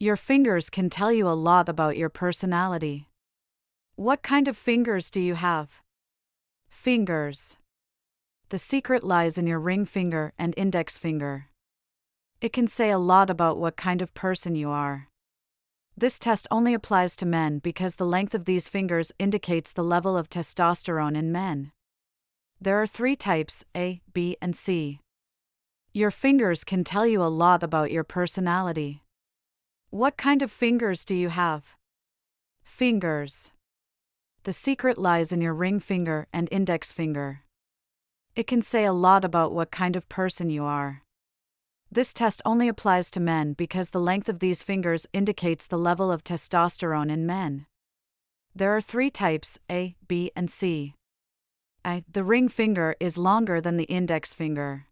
Your fingers can tell you a lot about your personality. What kind of fingers do you have? Fingers. The secret lies in your ring finger and index finger. It can say a lot about what kind of person you are. This test only applies to men because the length of these fingers indicates the level of testosterone in men. There are three types A, B, and C. Your fingers can tell you a lot about your personality. What kind of fingers do you have? Fingers. The secret lies in your ring finger and index finger. It can say a lot about what kind of person you are. This test only applies to men because the length of these fingers indicates the level of testosterone in men. There are three types A, B, and C. A. The ring finger is longer than the index finger.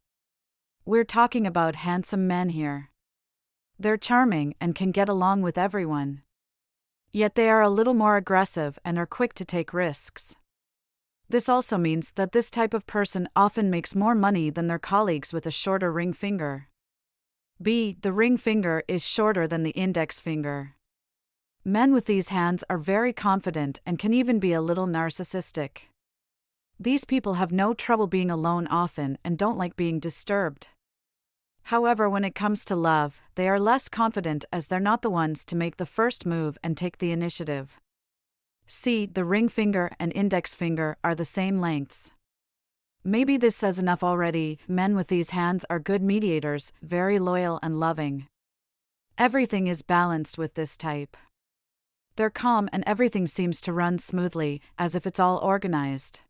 We're talking about handsome men here. They're charming and can get along with everyone. Yet they are a little more aggressive and are quick to take risks. This also means that this type of person often makes more money than their colleagues with a shorter ring finger. B. The ring finger is shorter than the index finger. Men with these hands are very confident and can even be a little narcissistic. These people have no trouble being alone often and don't like being disturbed. However, when it comes to love, they are less confident as they're not the ones to make the first move and take the initiative. C, The ring finger and index finger are the same lengths. Maybe this says enough already men with these hands are good mediators, very loyal and loving. Everything is balanced with this type. They're calm and everything seems to run smoothly, as if it's all organized.